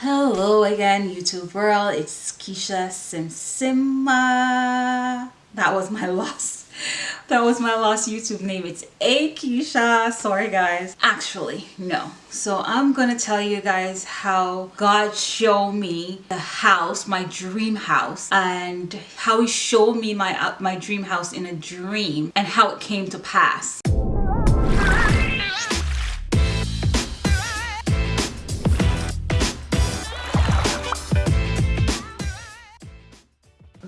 Hello again YouTube world, it's Keisha Simsima. That was my lost, that was my lost YouTube name. It's A Keisha, sorry guys. Actually, no. So I'm gonna tell you guys how God showed me the house, my dream house, and how he showed me my, uh, my dream house in a dream and how it came to pass.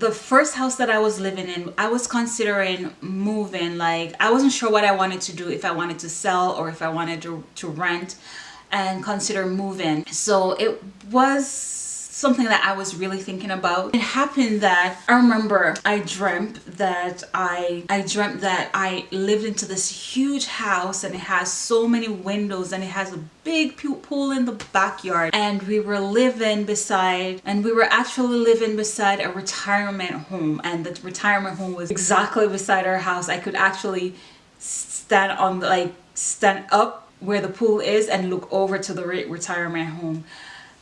The first house that I was living in, I was considering moving. Like, I wasn't sure what I wanted to do, if I wanted to sell or if I wanted to, to rent and consider moving. So it was something that I was really thinking about. It happened that I remember I dreamt that I I dreamt that I lived into this huge house and it has so many windows and it has a big pool in the backyard and we were living beside and we were actually living beside a retirement home and the retirement home was exactly beside our house. I could actually stand on like stand up where the pool is and look over to the retirement home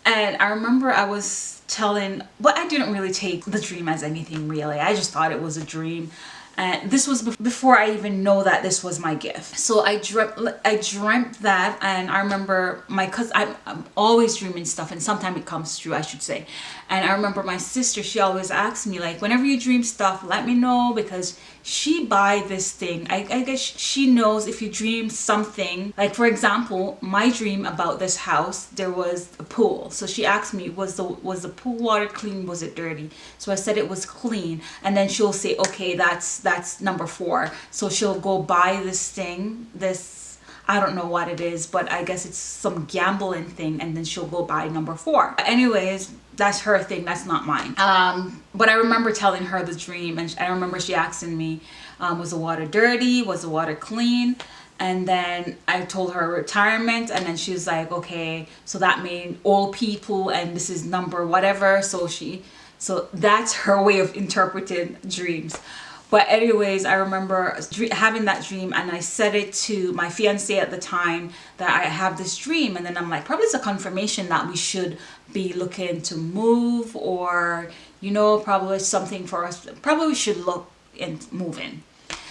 and I remember I was telling but I didn't really take the dream as anything really. I just thought it was a dream and this was before I even know that this was my gift. So I dreamt I dreamt that and I remember my cousin I'm, I'm always dreaming stuff and sometimes it comes true I should say. And I remember my sister she always asks me like whenever you dream stuff let me know because she buy this thing. I, I guess she knows if you dream something like for example my dream about this house there was a pool. So she asked me was the was the pool water clean? Was it dirty? So I said it was clean. And then she'll say okay that's that's number four. So she'll go buy this thing this I don't know what it is but I guess it's some gambling thing and then she'll go buy number four. Anyways that's her thing that's not mine. Um, but i remember telling her the dream and i remember she asking me um, was the water dirty? Was the water clean? And then i told her retirement and then she was like okay so that means all people and this is number whatever. So she so that's her way of interpreting dreams but anyways i remember having that dream and i said it to my fiance at the time that i have this dream and then i'm like probably it's a confirmation that we should be looking to move or you know probably something for us probably we should look and move in moving.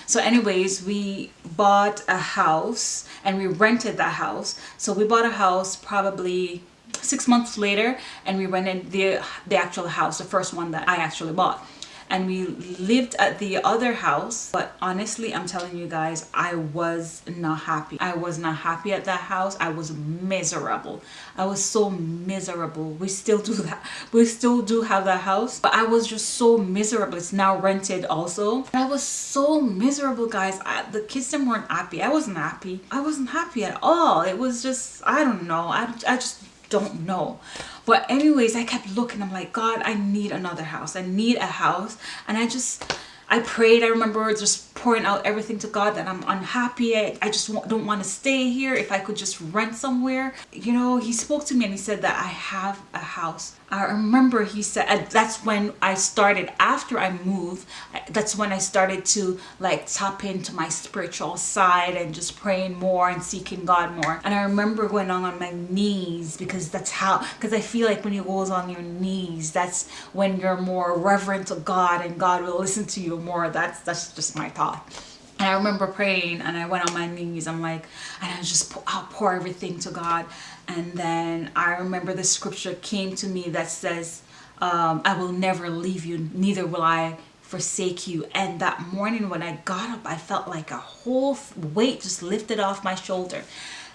So anyways we bought a house and we rented that house. So we bought a house probably six months later and we rented the the actual house the first one that i actually bought and we lived at the other house. But honestly i'm telling you guys i was not happy. I was not happy at that house. I was miserable. I was so miserable. We still do that. We still do have that house. But i was just so miserable. It's now rented also. I was so miserable guys. I, the kids weren't happy. I wasn't happy. I wasn't happy at all. It was just i don't know. I, I just don't know. But anyways i kept looking. I'm like god i need another house. I need a house. And i just i prayed. I remember just pouring out everything to god that i'm unhappy i, I just don't want to stay here. If i could just rent somewhere. You know he spoke to me and he said that i have a house I remember he said that's when I started after I moved that's when I started to like tap into my spiritual side and just praying more and seeking God more. And I remember going on on my knees because that's how because I feel like when you go on your knees that's when you're more reverent to God and God will listen to you more. That's that's just my thought and I remember praying and I went on my knees. I'm like, and I just, I'll pour everything to God. And then I remember the scripture came to me that says, um, I will never leave you, neither will I forsake you. And that morning when I got up, I felt like a whole weight just lifted off my shoulder.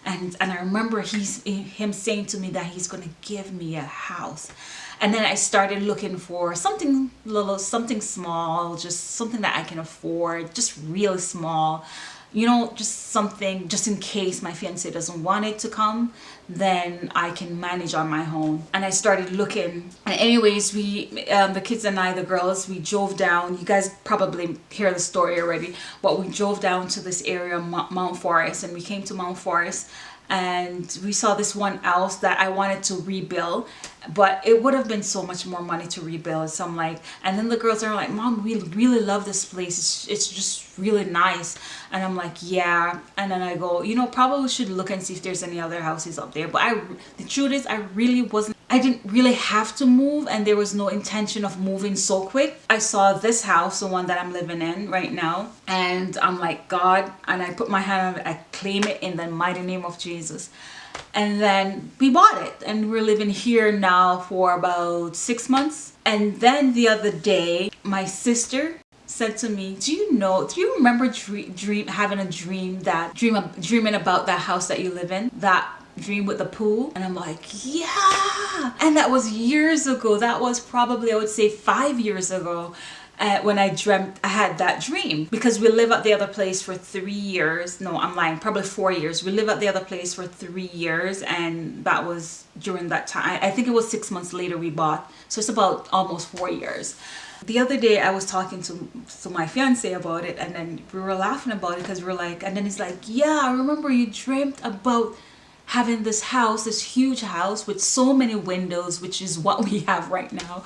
And, and I remember he's, him saying to me that he's to give me a house. And then I started looking for something little something small just something that I can afford just really small you know just something just in case my fiance doesn't want it to come then I can manage on my own. And I started looking. And anyways we um, the kids and I the girls we drove down. You guys probably hear the story already but we drove down to this area Mount Forest and we came to Mount Forest and we saw this one else that I wanted to rebuild but it would have been so much more money to rebuild. So I'm like and then the girls are like mom we really love this place. It's, it's just really nice. And I'm like yeah. And then I go you know probably should look and see if there's any other houses up there. But I the truth is I really wasn't I didn't really have to move and there was no intention of moving so quick. I saw this house, the one that I'm living in right now, and I'm like, God, and I put my hand on it, I claim it in the mighty name of Jesus. And then we bought it and we're living here now for about six months. And then the other day, my sister said to me, do you know, do you remember dream, dream having a dream that, dream, dreaming about that house that you live in? That dream with the pool and I'm like yeah. And that was years ago. That was probably I would say five years ago uh, when I dreamt I had that dream. Because we live at the other place for three years. No I'm lying. Probably four years. We live at the other place for three years and that was during that time. I think it was six months later we bought. So it's about almost four years. The other day I was talking to, to my fiance about it and then we were laughing about it because we are like and then he's like yeah I remember you dreamt about having this house, this huge house with so many windows, which is what we have right now.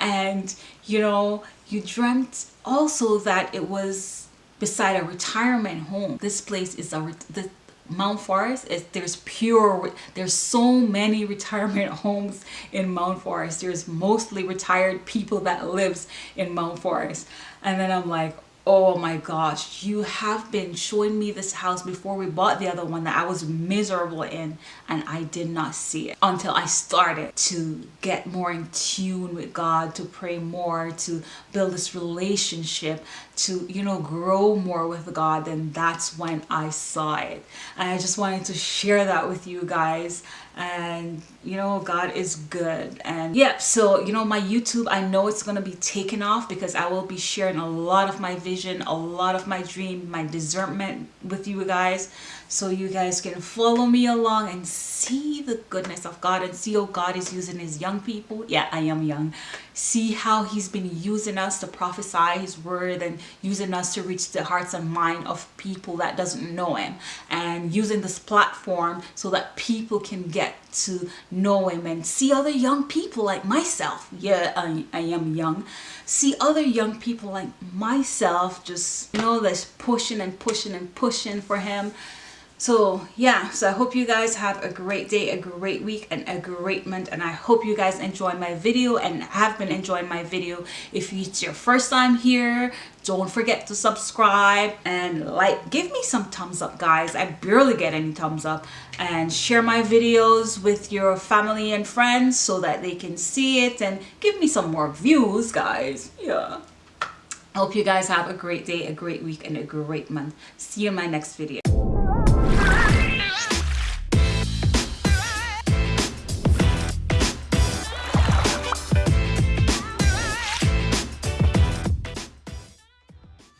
And, you know, you dreamt also that it was beside a retirement home. This place is a, the, Mount Forest is there's pure there's so many retirement homes in Mount Forest there's mostly retired people that lives in Mount Forest and then I'm like oh my gosh you have been showing me this house before we bought the other one that I was miserable in and I did not see it until I started to get more in tune with God to pray more to build this relationship to you know grow more with God then that's when I saw it. And I just wanted to share that with you guys. And you know God is good. And yeah so you know my YouTube I know it's gonna be taken off because I will be sharing a lot of my vision a lot of my dream my discernment with you guys. So you guys can follow me along and see the goodness of God and see how God is using his young people. Yeah I am young. See how he's been using us to prophesy his word and using us to reach the hearts and mind of people that doesn't know him. And using this platform so that people can get to know him and see other young people like myself. Yeah I, I am young. See other young people like myself just you know that's pushing and pushing and pushing for him so yeah so i hope you guys have a great day a great week and a great month and i hope you guys enjoy my video and have been enjoying my video. If it's your first time here don't forget to subscribe and like give me some thumbs up guys. I barely get any thumbs up. And share my videos with your family and friends so that they can see it and give me some more views guys. Yeah. Hope you guys have a great day, a great week, and a great month. See you in my next video.